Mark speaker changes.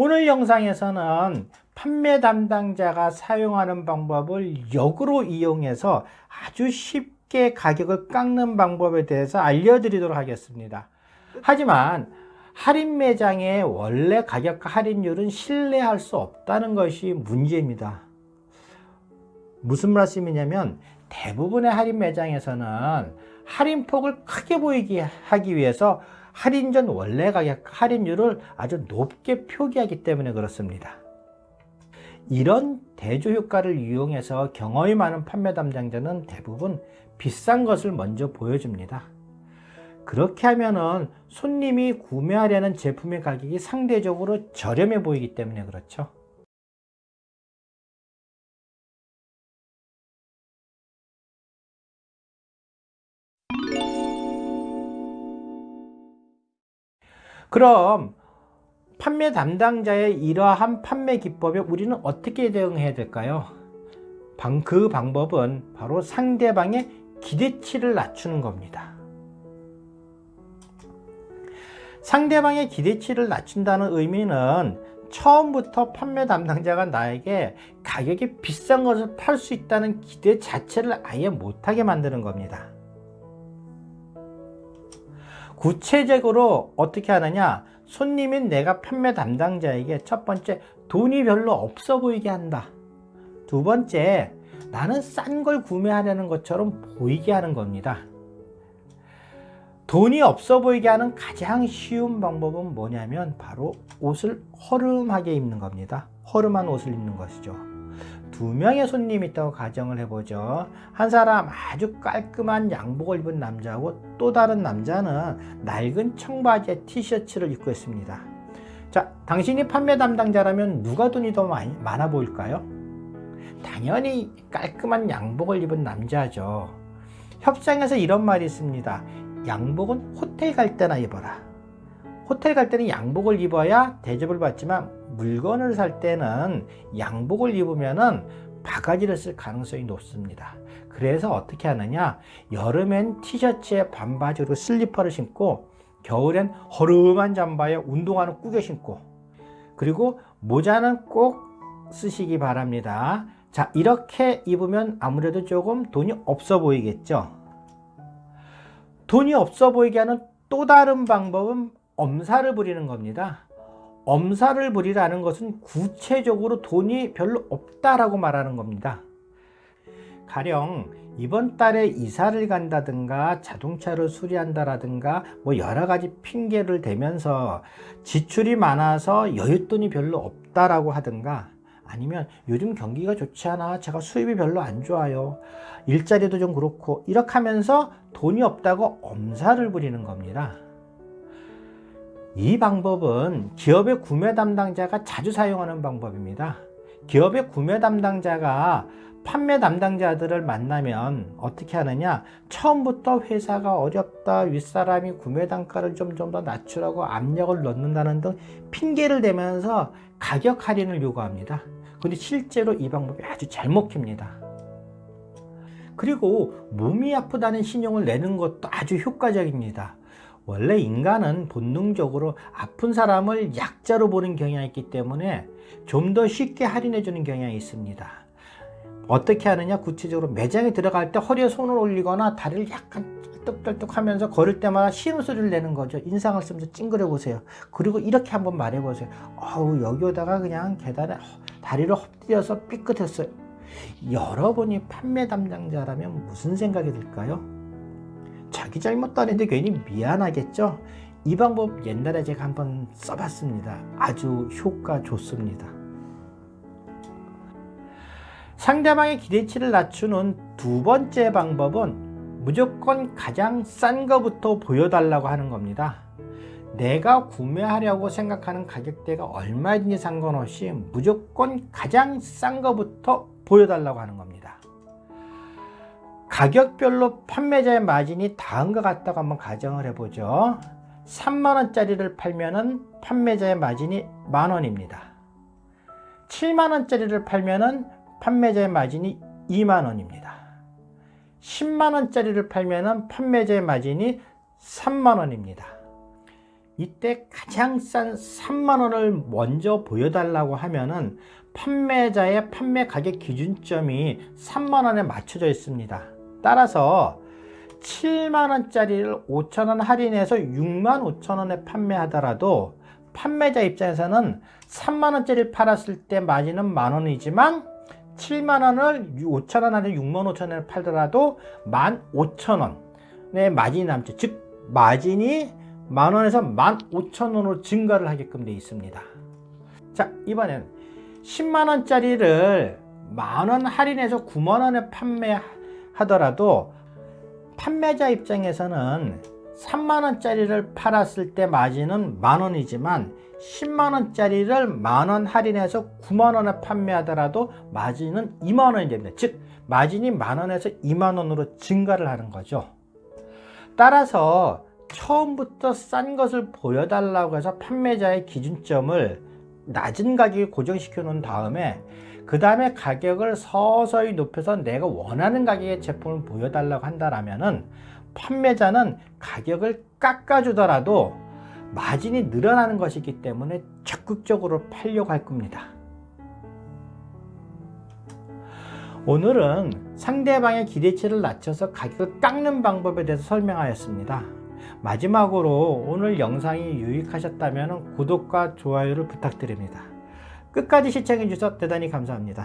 Speaker 1: 오늘 영상에서는 판매 담당자가 사용하는 방법을 역으로 이용해서 아주 쉽게 가격을 깎는 방법에 대해서 알려드리도록 하겠습니다. 하지만 할인 매장의 원래 가격과 할인율은 신뢰할 수 없다는 것이 문제입니다. 무슨 말씀이냐면 대부분의 할인 매장에서는 할인폭을 크게 보이게 하기 위해서 할인 전 원래 가격 할인율을 아주 높게 표기하기 때문에 그렇습니다. 이런 대조 효과를 이용해서 경험이 많은 판매 담당자는 대부분 비싼 것을 먼저 보여줍니다. 그렇게 하면은 손님이 구매하려는 제품의 가격이 상대적으로 저렴해 보이기 때문에 그렇죠. 그럼 판매 담당자의 이러한 판매 기법에 우리는 어떻게 대응해야 될까요? 그 방법은 바로 상대방의 기대치를 낮추는 겁니다. 상대방의 기대치를 낮춘다는 의미는 처음부터 판매 담당자가 나에게 가격이 비싼 것을 팔 수 있다는 기대 자체를 아예 못하게 만드는 겁니다. 구체적으로 어떻게 하느냐? 손님인 내가 판매 담당자에게 첫 번째 돈이 별로 없어 보이게 한다. 두 번째 나는 싼 걸 구매하려는 것처럼 보이게 하는 겁니다. 돈이 없어 보이게 하는 가장 쉬운 방법은 뭐냐면 바로 옷을 허름하게 입는 겁니다. 허름한 옷을 입는 것이죠 두 명의 손님이 있다고 가정을 해보죠. 한 사람 아주 깔끔한 양복을 입은 남자하고 또 다른 남자는 낡은 청바지에 티셔츠를 입고 있습니다. 자 당신이 판매 담당자라면 누가 돈이 더 많이, 많아 보일까요? 당연히 깔끔한 양복을 입은 남자죠. 협상에서 이런 말이 있습니다 양복은 호텔 갈 때나 입어라 호텔 갈 때는 양복을 입어야 대접을 받지만 물건을 살 때는 양복을 입으면 바가지를 쓸 가능성이 높습니다. 그래서 어떻게 하느냐 여름엔 티셔츠에 반바지 그 슬리퍼를 신고 겨울엔 허름한 잠바에 운동화는 꾸겨 신고 그리고 모자는 꼭 쓰시기 바랍니다. 자 이렇게 입으면 아무래도 조금 돈이 없어 보이겠죠. 돈이 없어 보이게 하는 또 다른 방법은 엄살을 부리는 겁니다. 엄살을 부리라는 것은 구체적으로 돈이 별로 없다라고 말하는 겁니다. 가령 이번 달에 이사를 간다든가 자동차를 수리한다라든가 뭐 여러 가지 핑계를 대면서 지출이 많아서 여윳돈이 별로 없다라고 하든가 아니면 요즘 경기가 좋지 않아 제가 수입이 별로 안 좋아요 일자리도 좀 그렇고 이렇게 하면서 돈이 없다고 엄살을 부리는 겁니다 이 방법은 기업의 구매 담당자가 자주 사용하는 방법입니다. 기업의 구매 담당자가 판매 담당자들을 만나면 어떻게 하느냐? 처음부터 회사가 어렵다 윗사람이 구매 단가를 좀 좀 더 낮추라고 압력을 넣는다는 등 핑계를 대면서 가격 할인을 요구합니다. 근데 실제로 이 방법이 아주 잘 먹힙니다. 그리고 몸이 아프다는 신용을 내는 것도 아주 효과적입니다 원래 인간은 본능적으로 아픈 사람을 약자로 보는 경향이 있기 때문에 좀 더 쉽게 할인해 주는 경향이 있습니다. 어떻게 하느냐? 구체적으로 매장에 들어갈 때 허리에 손을 올리거나 다리를 약간 떨떡떨떡 하면서 걸을 때마다 신음소리를 내는 거죠. 인상을 쓰면서 찡그려 보세요. 그리고 이렇게 한번 말해 보세요. 어우 여기 오다가 그냥 계단에 다리를 엎드려서 삐끗했어요. 여러분이 판매 담당자라면 무슨 생각이 들까요? 자기 잘못도 아닌데 괜히 미안하겠죠? 이 방법 옛날에 제가 한번 써봤습니다. 아주 효과 좋습니다. 상대방의 기대치를 낮추는 두 번째 방법은 무조건 가장 싼 거부터 보여달라고 하는 겁니다. 내가 구매하려고 생각하는 가격대가 얼마인지 상관없이 무조건 가장 싼 거부터 보여달라고 하는 겁니다. 가격별로 판매자의 마진이 다음과 같다고 한번 가정을 해보죠. 3만원짜리를 팔면 은 판매자의 마진이 만원입니다. 7만원짜리를 팔면 은 판매자의 마진이 2만원입니다. 10만원짜리를 팔면 은 판매자의 마진이 3만원입니다. 이때 가장 싼 3만원을 먼저 보여달라고 하면은 판매자의 판매 가격 기준점이 3만원에 맞춰져 있습니다. 따라서 7만원짜리를 5천원 할인해서 6만 5천원에 판매하더라도 판매자 입장에서는 3만원짜리를 팔았을 때 마진은 만원이지만 7만원을 5천원 할인 6만 5천원에 팔더라도 1만 5천원의 마진이 남죠. 즉 마진이 만원에서 1만 5천원으로 증가를 하게끔 되어 있습니다. 자 이번엔 10만원짜리를 만원 할인해서 9만원에 판매 하더라도 판매자 입장에서는 3만원짜리를 팔았을 때 마진은 만원이지만 10만원짜리를 만원 할인해서 9만원에 판매하더라도 마진은 2만원이 됩니다. 즉 마진이 만원에서 2만원으로 증가를 하는 거죠. 따라서 처음부터 싼 것을 보여달라고 해서 판매자의 기준점을 낮은 가격에 고정시켜 놓은 다음에 그 다음에 가격을 서서히 높여서 내가 원하는 가격의 제품을 보여달라고 한다면 판매자는 가격을 깎아주더라도 마진이 늘어나는 것이기 때문에 적극적으로 팔려고 할 겁니다. 오늘은 상대방의 기대치를 낮춰서 가격을 깎는 방법에 대해서 설명하였습니다. 마지막으로 오늘 영상이 유익하셨다면 구독과 좋아요를 부탁드립니다. 끝까지 시청해 주셔서 대단히 감사합니다.